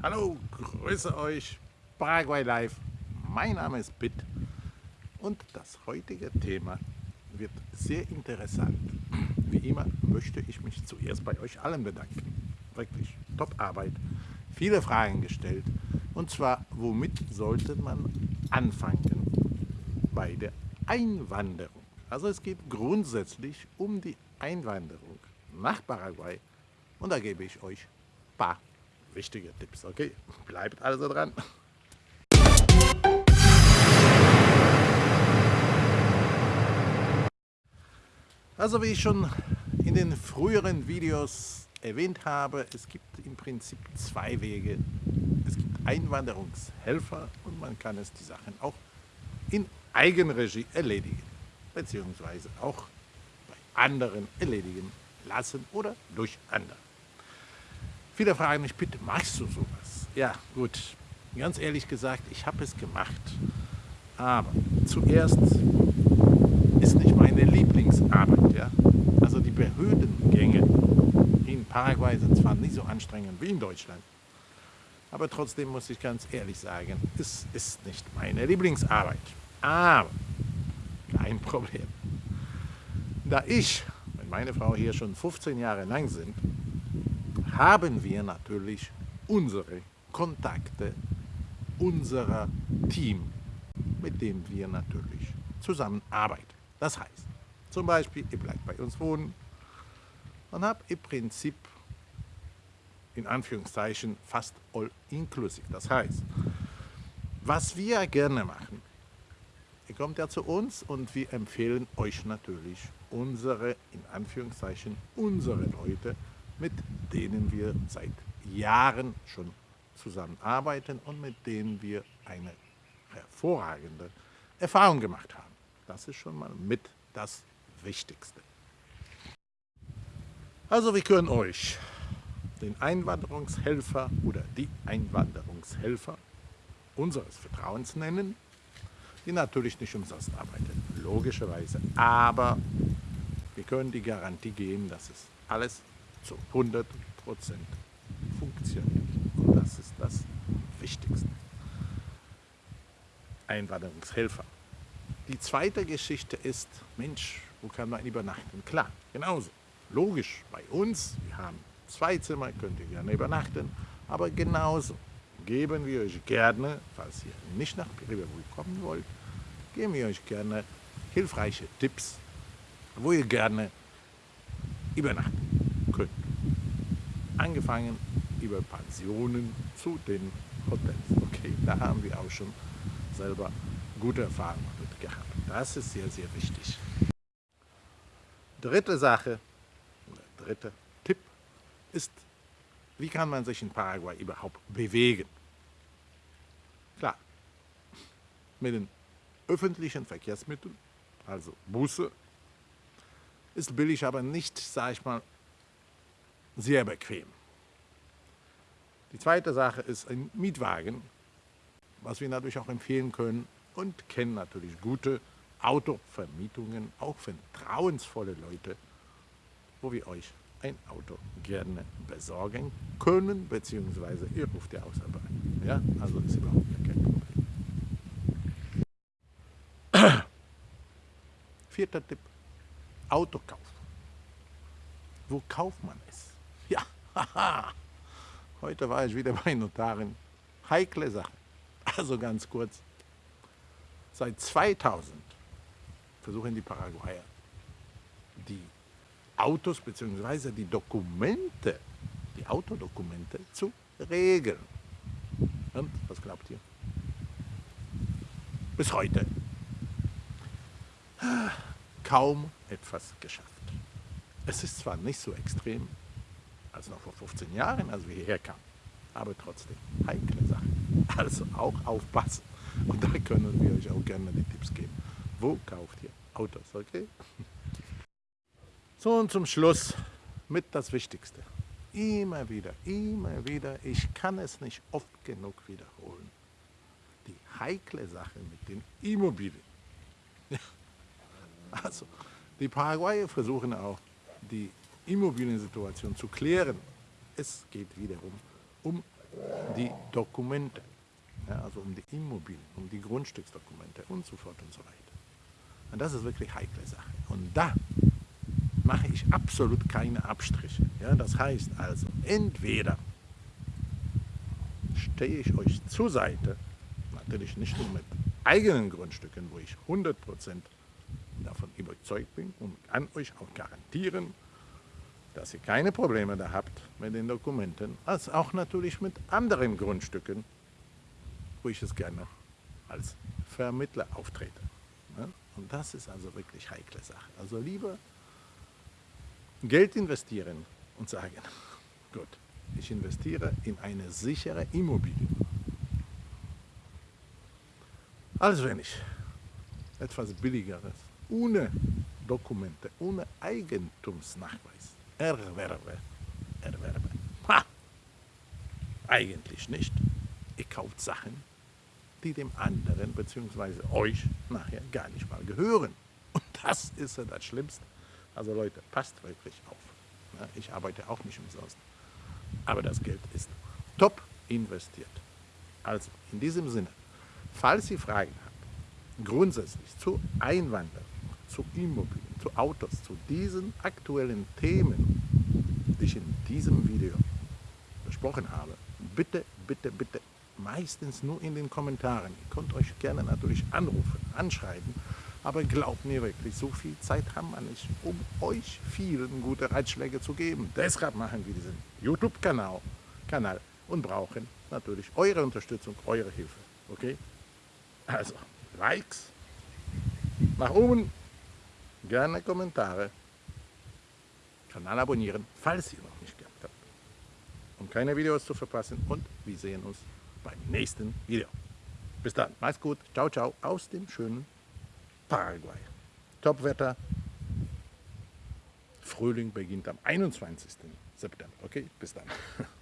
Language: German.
Hallo, grüße euch, Paraguay Live. Mein Name ist Pitt und das heutige Thema wird sehr interessant. Wie immer möchte ich mich zuerst bei euch allen bedanken. Wirklich top Arbeit, viele Fragen gestellt. Und zwar, womit sollte man anfangen bei der Einwanderung? Also es geht grundsätzlich um die Einwanderung nach Paraguay und da gebe ich euch ein paar wichtige Tipps. Okay, bleibt also dran. Also wie ich schon in den früheren Videos erwähnt habe, es gibt im Prinzip zwei Wege. Es gibt Einwanderungshelfer und man kann es die Sachen auch in Eigenregie erledigen, beziehungsweise auch bei anderen erledigen lassen oder durch andere. Viele fragen mich, bitte machst du sowas? Ja, gut, ganz ehrlich gesagt, ich habe es gemacht. Aber zuerst ist nicht meine Lieblingsarbeit. Ja? Also die Behördengänge in Paraguay sind zwar nicht so anstrengend wie in Deutschland, aber trotzdem muss ich ganz ehrlich sagen, es ist nicht meine Lieblingsarbeit. Aber kein Problem. Da ich und meine Frau hier schon 15 Jahre lang sind, haben wir natürlich unsere Kontakte, unser Team, mit dem wir natürlich zusammenarbeiten. Das heißt, zum Beispiel, ihr bleibt bei uns wohnen und habt im Prinzip in Anführungszeichen fast all inclusive. Das heißt, was wir gerne machen, ihr kommt ja zu uns und wir empfehlen euch natürlich unsere, in Anführungszeichen, unsere Leute, mit denen wir seit Jahren schon zusammenarbeiten und mit denen wir eine hervorragende Erfahrung gemacht haben. Das ist schon mal mit das Wichtigste. Also wir können euch den Einwanderungshelfer oder die Einwanderungshelfer unseres Vertrauens nennen, die natürlich nicht umsonst arbeiten, logischerweise. Aber wir können die Garantie geben, dass es alles zu 100% funktioniert. Und das ist das Wichtigste. Einwanderungshelfer. Die zweite Geschichte ist, Mensch, wo kann man übernachten? Klar, genauso. Logisch, bei uns, wir haben zwei Zimmer, könnt ihr gerne übernachten, aber genauso geben wir euch gerne, falls ihr nicht nach Piribebuy kommen wollt, geben wir euch gerne hilfreiche Tipps, wo ihr gerne übernachten könnt. Angefangen über Pensionen zu den Hotels. Okay, da haben wir auch schon selber gute Erfahrungen mit gehabt. Das ist sehr, sehr wichtig. Dritte Sache, oder dritter Tipp ist, wie kann man sich in Paraguay überhaupt bewegen? Klar, mit den öffentlichen Verkehrsmitteln, also Busse, ist billig, aber nicht, sage ich mal, sehr bequem. Die zweite Sache ist ein Mietwagen, was wir natürlich auch empfehlen können und kennen natürlich gute Autovermietungen, auch vertrauensvolle Leute, wo wir euch ein Auto gerne besorgen können, beziehungsweise ihr ruft ja auch selber an. Ja, also ist überhaupt kein Problem. Vierter Tipp, Autokauf. Wo kauft man es? Ja, haha. Heute war ich wieder bei Notaren. Heikle Sache. Also ganz kurz. Seit 2000 versuchen die Paraguayer die Autos bzw. die Dokumente, die Autodokumente zu regeln. Und was glaubt ihr? Bis heute kaum etwas geschafft. Es ist zwar nicht so extrem als noch vor 15 Jahren, als wir hierher kamen, aber trotzdem heikle Sachen. Also auch aufpassen. Und da können wir euch auch gerne die Tipps geben. Wo kauft ihr Autos, okay? So und zum Schluss mit das Wichtigste. Immer wieder, immer wieder, ich kann es nicht oft genug wiederholen. Die heikle Sache mit den Immobilien. Also, die Paraguayer versuchen auch, die Immobiliensituation zu klären. Es geht wiederum um die Dokumente, ja, also um die Immobilien, um die Grundstücksdokumente und so fort und so weiter. Und das ist wirklich heikle Sache. Und da mache ich absolut keine Abstriche. Ja, das heißt also, entweder stehe ich euch zur Seite, natürlich nicht nur mit eigenen Grundstücken, wo ich 100% davon überzeugt bin und kann euch auch garantieren, dass ihr keine Probleme da habt mit den Dokumenten, als auch natürlich mit anderen Grundstücken, wo ich es gerne als Vermittler auftrete. Und das ist also wirklich heikle Sache. Also lieber Geld investieren und sagen, gut, ich investiere in eine sichere Immobilie. Als wenn ich etwas Billigeres, ohne Dokumente, ohne Eigentumsnachweis erwerbe, erwerbe. Ha! Eigentlich nicht. Ihr kauft Sachen, die dem anderen bzw. euch nachher gar nicht mal gehören. Und das ist ja das Schlimmste. Also Leute, passt wirklich auf. Ich arbeite auch nicht umsonst. Aber das Geld ist top investiert. Also in diesem Sinne, falls ihr Fragen habt, grundsätzlich zu Einwanderung, zu Immobilien, zu Autos, zu diesen aktuellen Themen, die ich in diesem Video besprochen habe, bitte, bitte, bitte meistens nur in den Kommentaren. Ihr könnt euch gerne natürlich anrufen, anschreiben, aber glaubt mir wirklich, so viel Zeit haben wir nicht, um euch vielen gute Ratschläge zu geben. Deshalb machen wir diesen YouTube-Kanal Kanal und brauchen natürlich eure Unterstützung, eure Hilfe. Okay? Also, Likes, nach oben, gerne Kommentare, Kanal abonnieren, falls ihr noch nicht gehabt habt, um keine Videos zu verpassen und wir sehen uns beim nächsten Video. Bis dann, macht's gut, ciao, ciao, aus dem schönen Paraguay. Topwetter, Frühling beginnt am 21. September. Okay, bis dann.